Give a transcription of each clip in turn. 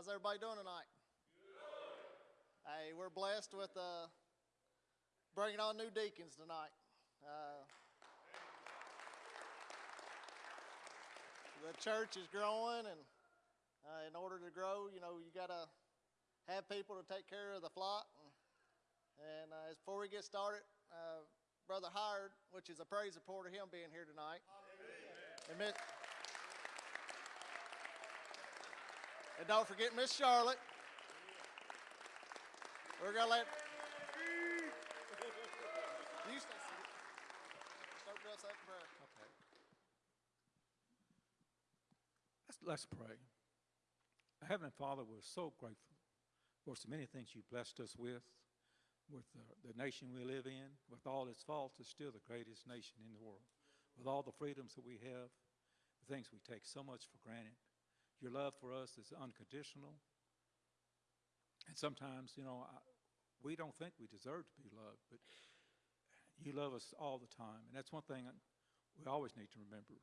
How's everybody doing tonight? Hey, we're blessed with uh, bringing on new deacons tonight. Uh, the church is growing, and uh, in order to grow, you know, you got to have people to take care of the flock. And, and uh, before we get started, uh, Brother Howard, which is a praise report of him being here tonight. Amen. And don't forget Miss Charlotte. We're gonna let you prayer. Okay. Let's, let's pray. Heavenly Father, we're so grateful for so many things you blessed us with, with the, the nation we live in, with all its faults, it's still the greatest nation in the world. With all the freedoms that we have, the things we take so much for granted. Your love for us is unconditional. And sometimes, you know, I, we don't think we deserve to be loved, but you love us all the time. And that's one thing we always need to remember.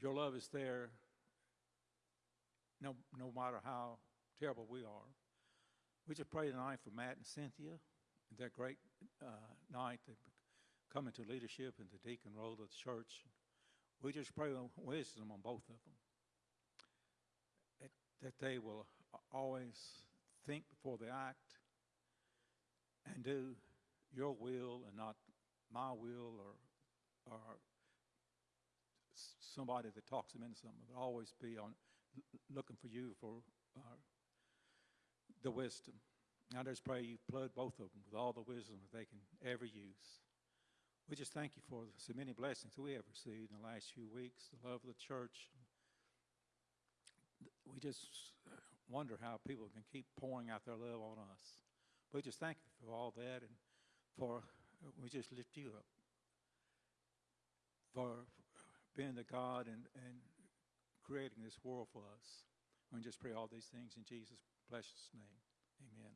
Your love is there no, no matter how terrible we are. We just pray tonight for Matt and Cynthia and that great uh, night they come into leadership in the deacon role of the church. We just pray wisdom on both of them. That, they will always think before they act and do your will and not my will or, or somebody that talks them into something, but always be on looking for you for uh, the wisdom. I just pray you flood both of them with all the wisdom that they can ever use. We just thank you for so many blessings that we have received in the last few weeks, the love of the church. We just wonder how people can keep pouring out their love on us. We just thank you for all that and for, we just lift you up for being the God and, and creating this world for us. We just pray all these things in Jesus' precious name. Amen.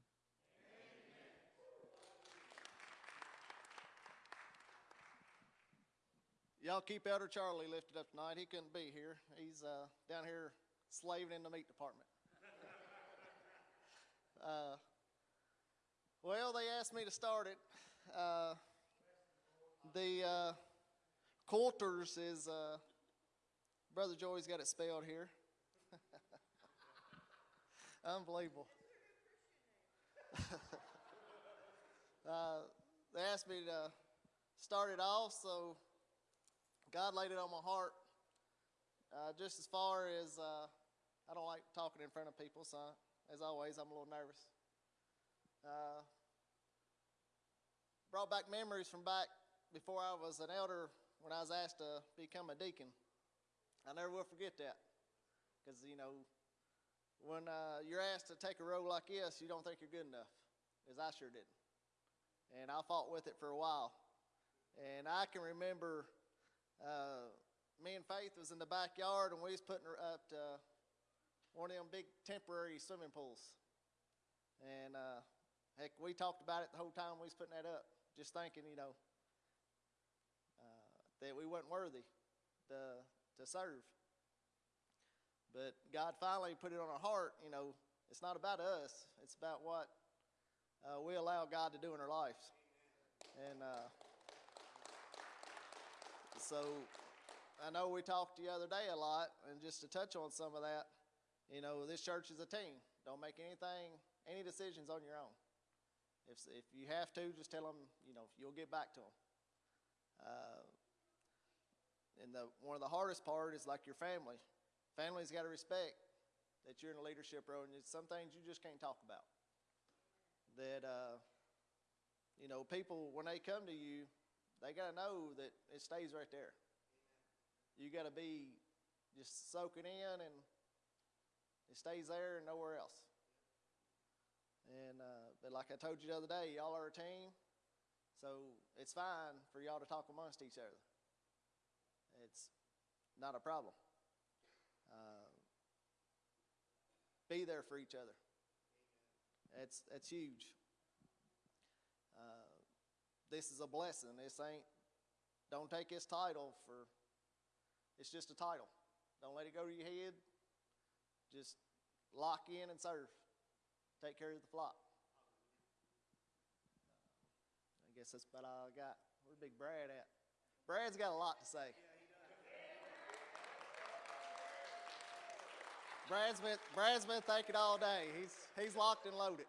Y'all keep Elder Charlie lifted up tonight. He couldn't be here. He's uh, down here slaving in the meat department. uh, well, they asked me to start it. Uh, the uh, Coulters is uh, Brother Joey's got it spelled here. Unbelievable. uh, they asked me to start it off, so God laid it on my heart. Uh, just as far as uh, I don't like talking in front of people, so as always, I'm a little nervous. Uh, brought back memories from back before I was an elder when I was asked to become a deacon. I never will forget that. Because, you know, when uh, you're asked to take a role like this, you don't think you're good enough, as I sure didn't. And I fought with it for a while. And I can remember uh, me and Faith was in the backyard, and we was putting her up to one of them big temporary swimming pools. And uh, heck, we talked about it the whole time we was putting that up, just thinking, you know, uh, that we wasn't worthy to, to serve. But God finally put it on our heart, you know, it's not about us, it's about what uh, we allow God to do in our lives. And uh, so I know we talked the other day a lot, and just to touch on some of that, you know, this church is a team. Don't make anything, any decisions on your own. If, if you have to, just tell them, you know, you'll get back to them. Uh, and the, one of the hardest part is like your family. Family's got to respect that you're in a leadership role, and it's some things you just can't talk about. That, uh, you know, people, when they come to you, they got to know that it stays right there. You got to be just soaking in, and it stays there and nowhere else. And, uh, but like I told you the other day, y'all are a team, so it's fine for y'all to talk amongst each other it's not a problem. Uh, be there for each other. That's that's huge. Uh, this is a blessing. This ain't. Don't take this title for. It's just a title. Don't let it go to your head. Just lock in and serve, take care of the flock. I guess that's about all I got. Where's Big Brad at? Brad's got a lot to say. Brad's been Brad's been thinking all day. He's he's locked and loaded.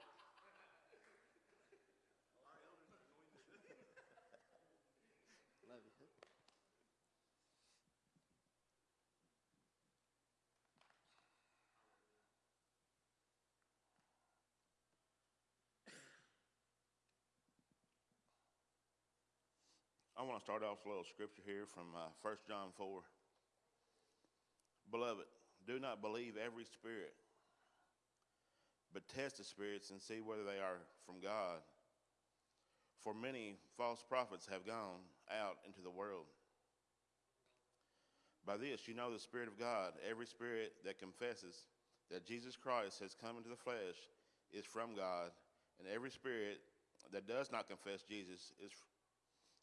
I want to start off with a little scripture here from uh, 1 John 4. Beloved, do not believe every spirit, but test the spirits and see whether they are from God. For many false prophets have gone out into the world. By this you know the Spirit of God. Every spirit that confesses that Jesus Christ has come into the flesh is from God, and every spirit that does not confess Jesus is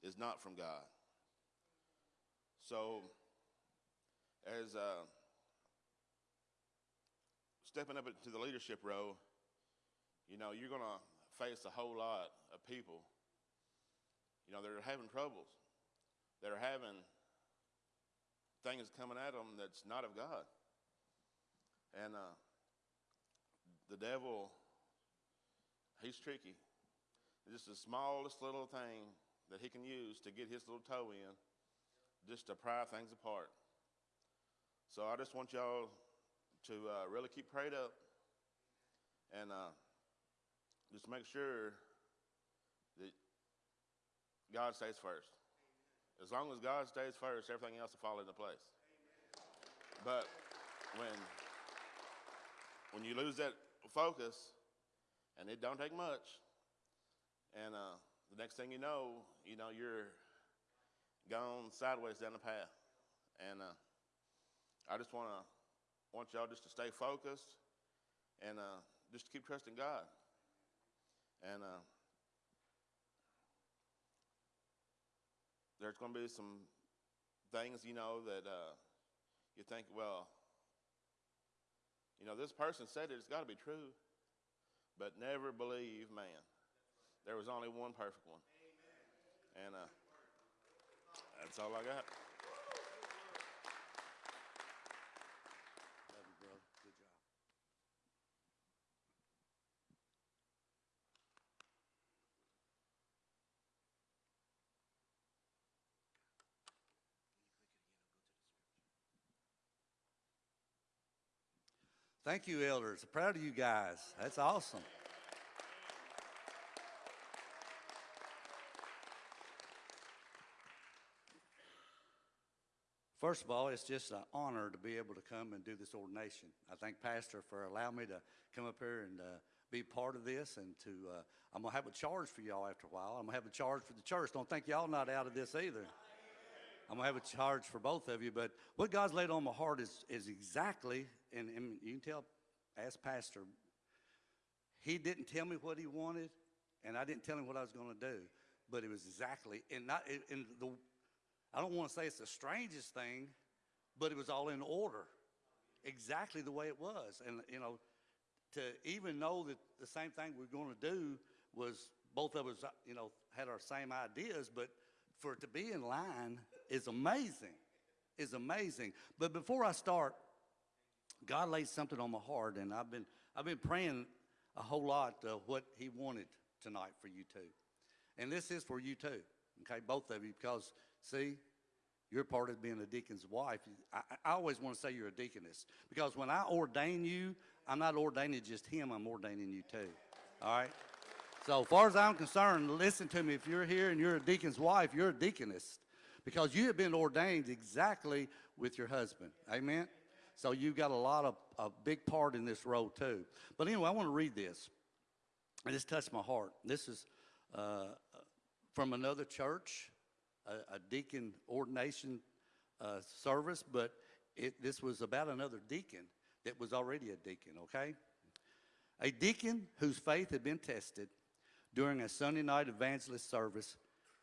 is not from God. So, as uh, stepping up into the leadership role, you know, you're going to face a whole lot of people, you know, that are having troubles, that are having things coming at them that's not of God. And uh, the devil, he's tricky. Just the smallest little thing that he can use to get his little toe in just to pry things apart. So I just want y'all to uh, really keep prayed up and uh, just make sure that God stays first. As long as God stays first, everything else will fall into place. But when when you lose that focus, and it don't take much, and uh, the next thing you know, you know, you're gone sideways down the path. And uh, I just want to want y'all just to stay focused and uh, just to keep trusting God. And uh, there's going to be some things, you know, that uh, you think, well, you know, this person said it, it's got to be true. But never believe man. There was only one perfect one. And uh, that's all I got. Love you. Good job. Thank you, elders. Proud of you guys. That's awesome. First of all, it's just an honor to be able to come and do this ordination. I thank Pastor for allowing me to come up here and uh, be part of this and to, uh, I'm gonna have a charge for y'all after a while. I'm gonna have a charge for the church. Don't think y'all not out of this either. I'm gonna have a charge for both of you, but what God's laid on my heart is, is exactly, and, and you can tell, ask Pastor, he didn't tell me what he wanted, and I didn't tell him what I was gonna do, but it was exactly, and not, and the, I don't want to say it's the strangest thing, but it was all in order, exactly the way it was. And, you know, to even know that the same thing we're going to do was both of us, uh, you know, had our same ideas, but for it to be in line is amazing, is amazing. But before I start, God laid something on my heart, and I've been, I've been praying a whole lot uh, what He wanted tonight for you two. And this is for you too, okay, both of you, because see, you're part of being a deacon's wife. I, I always want to say you're a deaconess because when I ordain you, I'm not ordaining just him, I'm ordaining you too. All right? So, far as I'm concerned, listen to me. If you're here and you're a deacon's wife, you're a deaconess because you have been ordained exactly with your husband. Amen? So, you've got a lot of a big part in this role too. But anyway, I want to read this. And this touched my heart. This is uh, from another church, a, a deacon ordination uh, service, but it, this was about another deacon that was already a deacon, okay? A deacon whose faith had been tested during a Sunday night evangelist service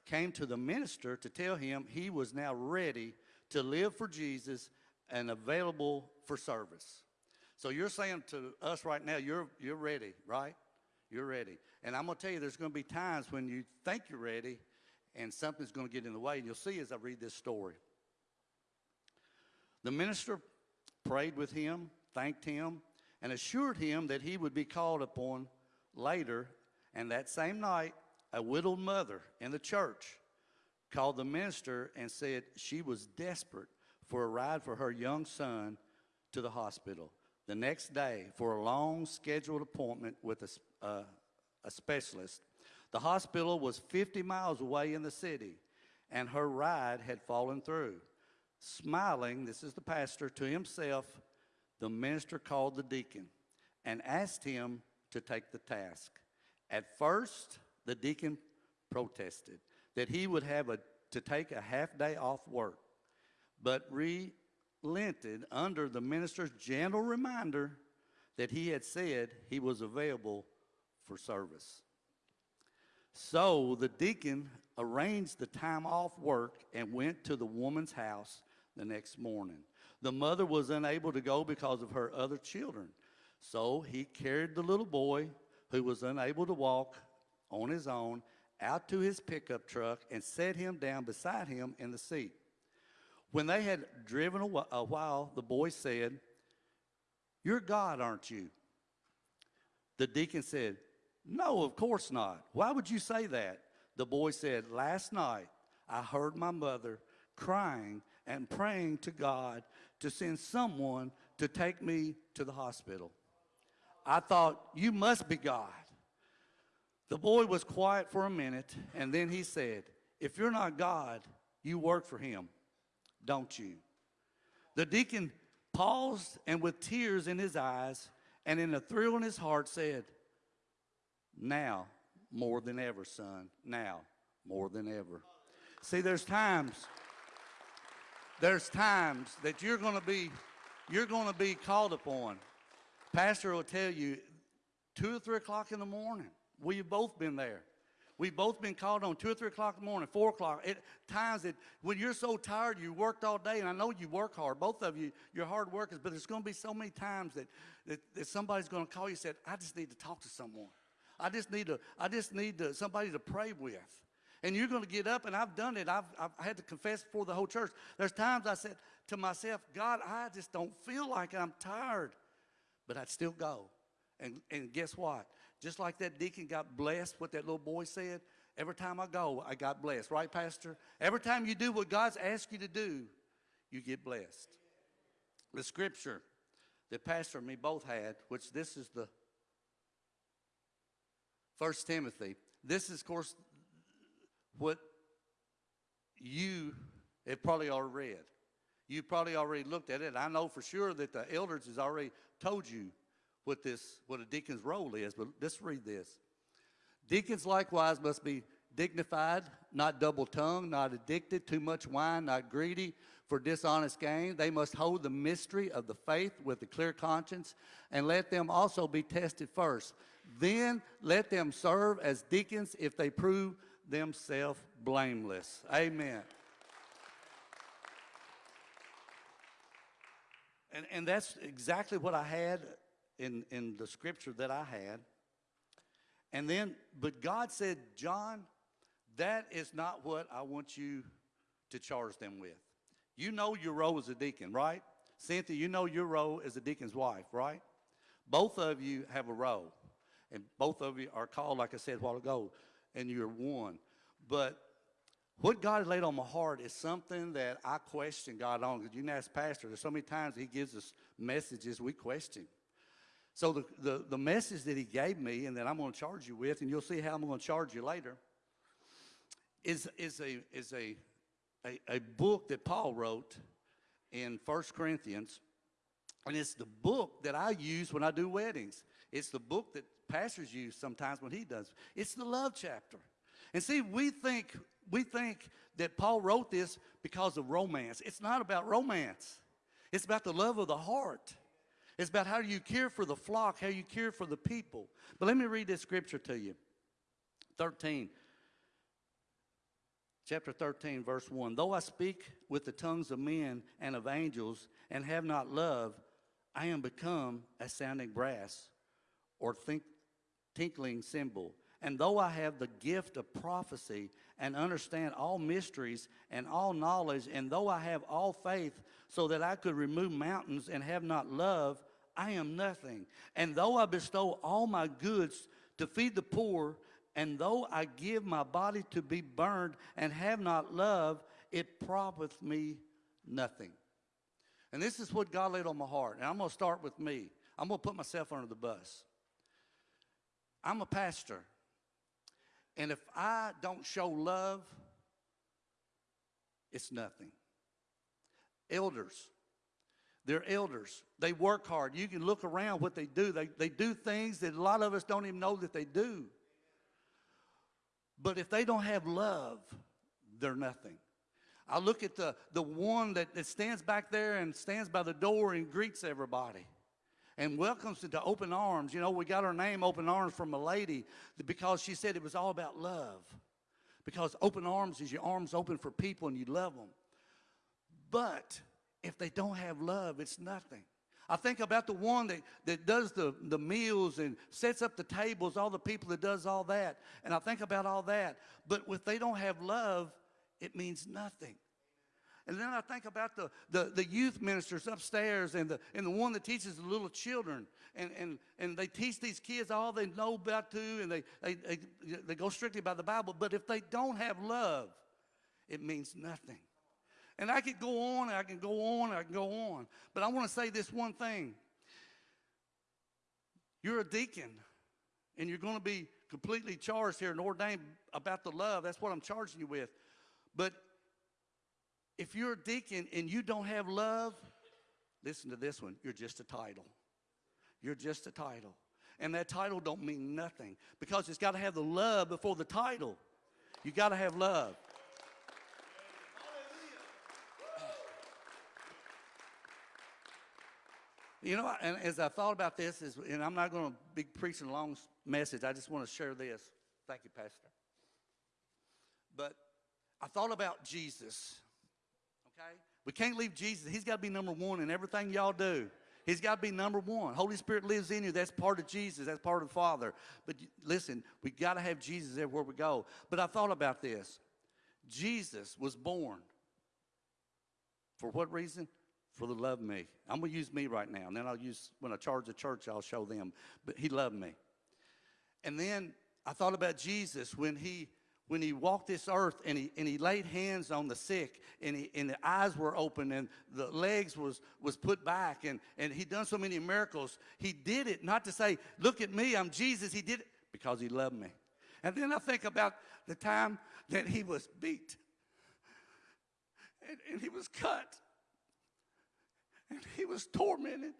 came to the minister to tell him he was now ready to live for Jesus and available for service. So you're saying to us right now, you're, you're ready, right? You're ready. And I'm going to tell you, there's going to be times when you think you're ready and something's going to get in the way. And you'll see as I read this story. The minister prayed with him, thanked him, and assured him that he would be called upon later. And that same night, a widowed mother in the church called the minister and said she was desperate for a ride for her young son to the hospital the next day for a long scheduled appointment with a, uh, a specialist. The hospital was 50 miles away in the city, and her ride had fallen through. Smiling, this is the pastor, to himself, the minister called the deacon and asked him to take the task. At first, the deacon protested that he would have a, to take a half day off work, but relented under the minister's gentle reminder that he had said he was available for service. So the deacon arranged the time off work and went to the woman's house the next morning. The mother was unable to go because of her other children. So he carried the little boy who was unable to walk on his own out to his pickup truck and set him down beside him in the seat. When they had driven a while, the boy said, You're God, aren't you? The deacon said, No, of course not. Why would you say that? The boy said, Last night I heard my mother crying and praying to God to send someone to take me to the hospital. I thought, You must be God. The boy was quiet for a minute, and then he said, If you're not God, you work for him, don't you? The deacon paused and, with tears in his eyes and in a thrill in his heart, said, Now more than ever, son. Now more than ever. See, there's times, there's times that you're going to be, you're going to be called upon. Pastor will tell you, two or three o'clock in the morning. We've both been there. We've both been called on two or three o'clock in the morning, four o'clock. It, times that when you're so tired, you worked all day, and I know you work hard. Both of you, you're hard workers, but there's going to be so many times that, that, that somebody's going to call you and say, I just need to talk to someone. I just need to, I just need to, somebody to pray with. And you're going to get up, and I've done it. I've, I've had to confess before the whole church. There's times I said to myself, God, I just don't feel like it. I'm tired. But I'd still go. And, and guess what? Just like that deacon got blessed, what that little boy said, every time I go, I got blessed. Right, Pastor? Every time you do what God's asked you to do, you get blessed. The scripture that Pastor and me both had, which this is the First Timothy. This is, of course, what you have probably already read. You probably already looked at it. I know for sure that the elders has already told you what this, what a deacon's role is, but let's read this. Deacons likewise must be dignified, not double-tongued, not addicted, too much wine, not greedy for dishonest gain. They must hold the mystery of the faith with a clear conscience, and let them also be tested first. Then let them serve as deacons if they prove themselves blameless. Amen. And, and that's exactly what I had in, in the scripture that I had. And then, but God said, John, that is not what I want you to charge them with. You know your role as a deacon, right? Cynthia, you know your role as a deacon's wife, right? Both of you have a role. And both of you are called, like I said a while ago, and you're one. But what God laid on my heart is something that I question God on. Because you can ask Pastor, there's so many times He gives us messages we question. So the, the, the message that He gave me and that I'm going to charge you with, and you'll see how I'm going to charge you later, is, is, a, is a, a, a book that Paul wrote in 1 Corinthians. And it's the book that I use when I do weddings. It's the book that pastors use sometimes when he does. It's the love chapter. And see, we think we think that Paul wrote this because of romance. It's not about romance. It's about the love of the heart. It's about how do you care for the flock, how you care for the people. But let me read this scripture to you. 13. Chapter 13, verse 1. Though I speak with the tongues of men and of angels and have not love, I am become a sounding brass or think, tinkling cymbal. And though I have the gift of prophecy and understand all mysteries and all knowledge, and though I have all faith so that I could remove mountains and have not love, I am nothing. And though I bestow all my goods to feed the poor, and though I give my body to be burned and have not love, it profiteth me nothing. And this is what God laid on my heart. And I'm going to start with me. I'm going to put myself under the bus. I'm a pastor. And if I don't show love, it's nothing. Elders, they're elders. They work hard. You can look around what they do. They, they do things that a lot of us don't even know that they do. But if they don't have love, they're nothing. I look at the, the one that, that stands back there and stands by the door and greets everybody and welcomes into open arms. You know, we got our name open arms from a lady because she said it was all about love. Because open arms is your arms open for people and you love them. But if they don't have love, it's nothing. I think about the one that, that does the, the meals and sets up the tables, all the people that does all that. And I think about all that. But if they don't have love, it means nothing. And then I think about the, the, the youth ministers upstairs and the, and the one that teaches the little children. And, and, and they teach these kids all they know about to, and they, they, they, they go strictly by the Bible. But if they don't have love, it means nothing. And I could go on, and I can go on, and I can go on. But I want to say this one thing. You're a deacon, and you're going to be completely charged here and ordained about the love. That's what I'm charging you with. But if you're a deacon and you don't have love, listen to this one. You're just a title. You're just a title. And that title don't mean nothing because it's got to have the love before the title. You got to have love. You know, and as I thought about this, is, and I'm not going to be preaching a long message. I just want to share this. Thank you, Pastor. But I thought about Jesus. Okay? We can't leave Jesus. He's got to be number one in everything y'all do. He's got to be number one. Holy Spirit lives in you. That's part of Jesus. That's part of the Father. But listen, we got to have Jesus everywhere we go. But I thought about this. Jesus was born. For what reason? For the love me. I'm going to use me right now. And then I'll use, when I charge the church, I'll show them. But he loved me. And then I thought about Jesus when he when he walked this earth and he, and he laid hands on the sick and, he, and the eyes were open and the legs was, was put back and, and he done so many miracles he did it not to say look at me i'm jesus. He did it because he loved me. And then i think about the time that he was beat and, and he was cut and he was tormented.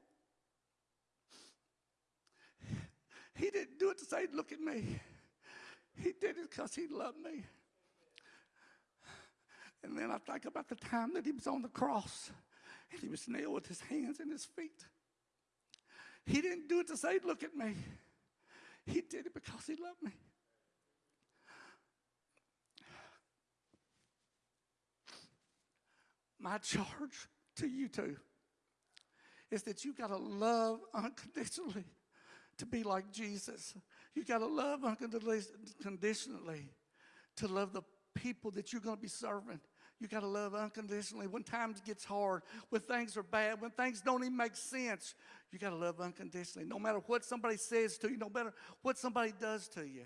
He didn't do it to say look at me he did it because he loved me. And then I think about the time that he was on the cross and he was nailed with his hands and his feet. He didn't do it to say, Look at me. He did it because he loved me. My charge to you two is that you got to love unconditionally to be like Jesus. You got to love unconditionally to love the people that you're going to be serving. You got to love unconditionally. When times gets hard, when things are bad, when things don't even make sense, you got to love unconditionally. No matter what somebody says to you, no matter what somebody does to you,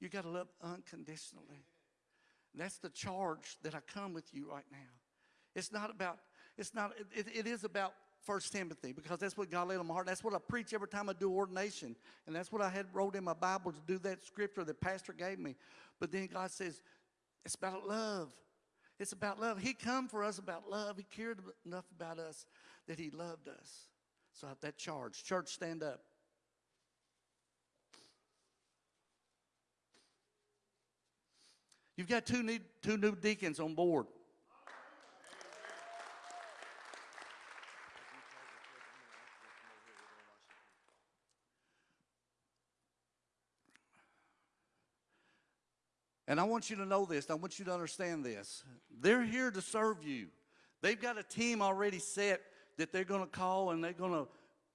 you got to love unconditionally. That's the charge that I come with you right now. It's not about, it's not, it, it is about First Timothy because that's what God laid on my heart. That's what I preach every time I do ordination. And that's what I had wrote in my Bible to do that scripture that pastor gave me. But then God says, it's about love. It's about love. He come for us about love. He cared enough about us that he loved us. So that charge. Church, stand up. You've got two new, two new deacons on board. And I want you to know this. I want you to understand this. They're here to serve you. They've got a team already set that they're going to call and they're going to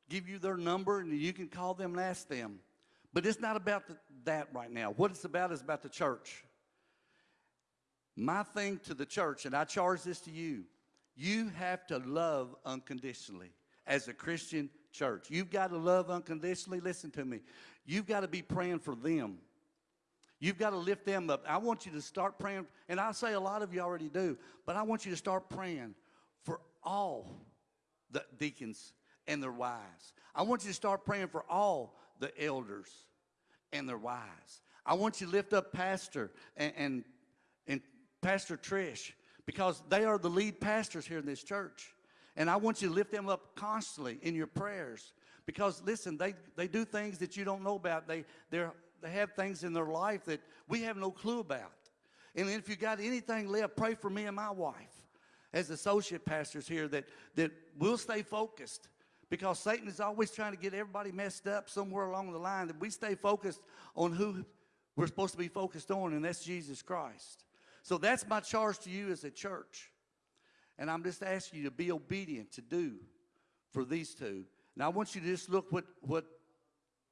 give you their number and you can call them and ask them. But it's not about the, that right now. What it's about is about the church. My thing to the church, and I charge this to you, you have to love unconditionally as a Christian church. You've got to love unconditionally. Listen to me. You've got to be praying for them. You've got to lift them up. I want you to start praying, and I say a lot of you already do, but I want you to start praying for all the deacons and their wives. I want you to start praying for all the elders and their wives. I want you to lift up Pastor and, and, and Pastor Trish because they are the lead pastors here in this church. And I want you to lift them up constantly in your prayers because listen, they, they do things that you don't know about. They, they're, they have things in their life that we have no clue about. And if you got anything left, pray for me and my wife as associate pastors here that, that we'll stay focused because Satan is always trying to get everybody messed up somewhere along the line, that we stay focused on who we're supposed to be focused on, and that's Jesus Christ. So that's my charge to you as a church. And I'm just asking you to be obedient to do for these two. Now I want you to just look what, what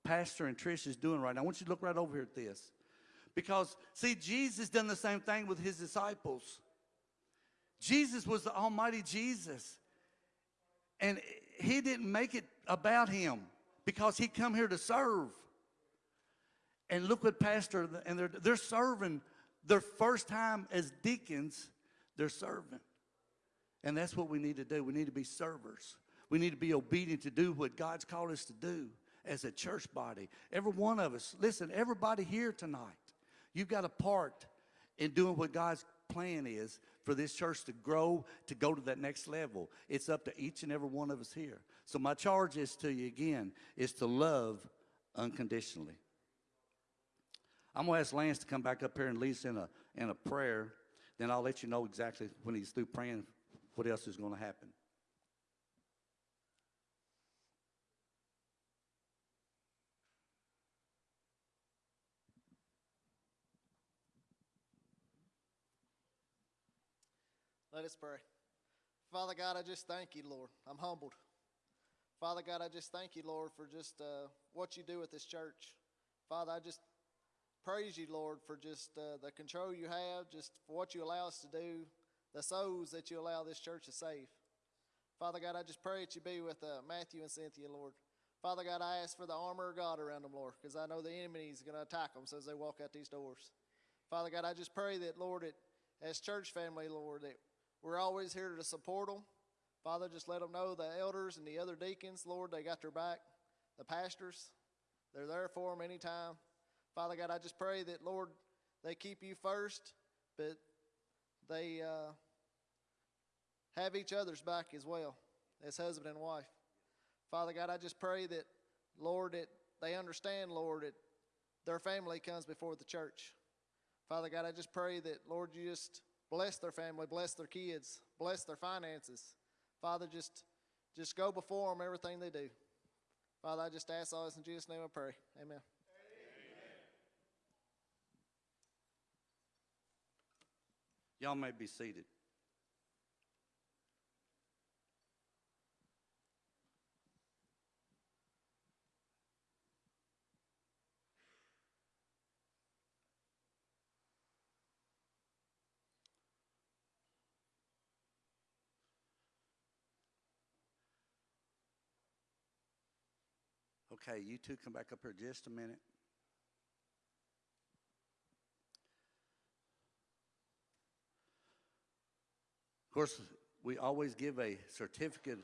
Pastor and Trish is doing right now. I want you to look right over here at this. Because, see, Jesus done the same thing with his disciples. Jesus was the Almighty Jesus. And he didn't make it about him because he come here to serve. And look what pastor, and they're, they're serving their first time as deacons, they're serving. And that's what we need to do. We need to be servers. We need to be obedient to do what God's called us to do as a church body. Every one of us, listen, everybody here tonight, you've got a part in doing what God's plan is for this church to grow, to go to that next level. It's up to each and every one of us here. So my charge is to you again, is to love unconditionally. I'm gonna ask Lance to come back up here and lead us in a, in a prayer. Then I'll let you know exactly when he's through praying what else is gonna happen. Let us pray. Father God, I just thank you, Lord. I'm humbled. Father God, I just thank you, Lord, for just uh, what you do with this church. Father, I just praise you, Lord, for just uh, the control you have, just for what you allow us to do, the souls that you allow this church to save. Father God, I just pray that you be with uh, Matthew and Cynthia, Lord. Father God, I ask for the armor of God around them, Lord, because I know the enemy is going to attack them as they walk out these doors. Father God, I just pray that, Lord, as church family, Lord, that we're always here to support them. Father, just let them know the elders and the other deacons, Lord, they got their back. The pastors, they're there for them anytime. Father God, I just pray that, Lord, they keep you first, but they uh, have each other's back as well as husband and wife. Father God, I just pray that, Lord, that they understand, Lord, that their family comes before the church. Father God, I just pray that, Lord, you just bless their family, bless their kids, bless their finances. Father, just just go before them everything they do. Father, I just ask all this in Jesus' name I pray. Amen. Y'all may be seated. Okay, you two come back up here just a minute. Of course, we always give a certificate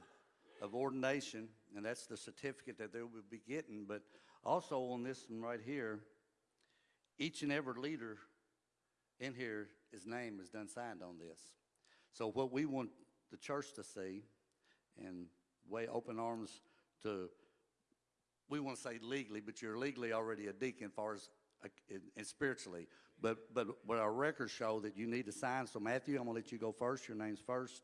of ordination, and that's the certificate that they will be getting. But also on this one right here, each and every leader in here, his name is done signed on this. So what we want the church to see, and way open arms to, we want to say legally, but you're legally already a deacon far as uh, and spiritually. But, but what our records show that you need to sign. So Matthew, I'm gonna let you go first. Your name's first.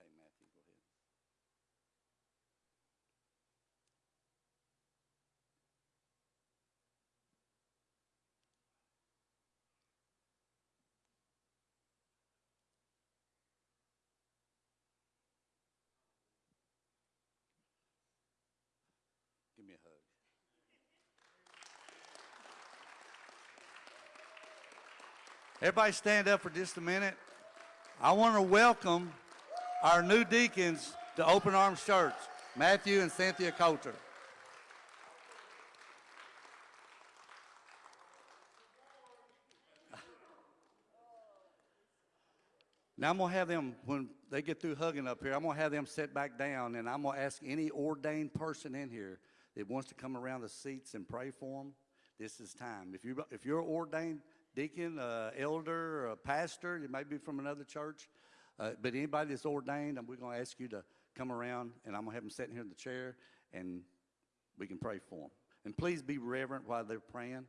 Okay, Matthew, go ahead. Everybody stand up for just a minute. I want to welcome our new deacons to Open Arms Church, Matthew and Cynthia Coulter. Now I'm gonna have them, when they get through hugging up here, I'm gonna have them sit back down and I'm gonna ask any ordained person in here that wants to come around the seats and pray for them, this is time. If you, if you're ordained deacon, uh, elder, a pastor, you may be from another church, uh, but anybody that's ordained, we're gonna ask you to come around and I'm gonna have them sitting here in the chair and we can pray for them. And please be reverent while they're praying.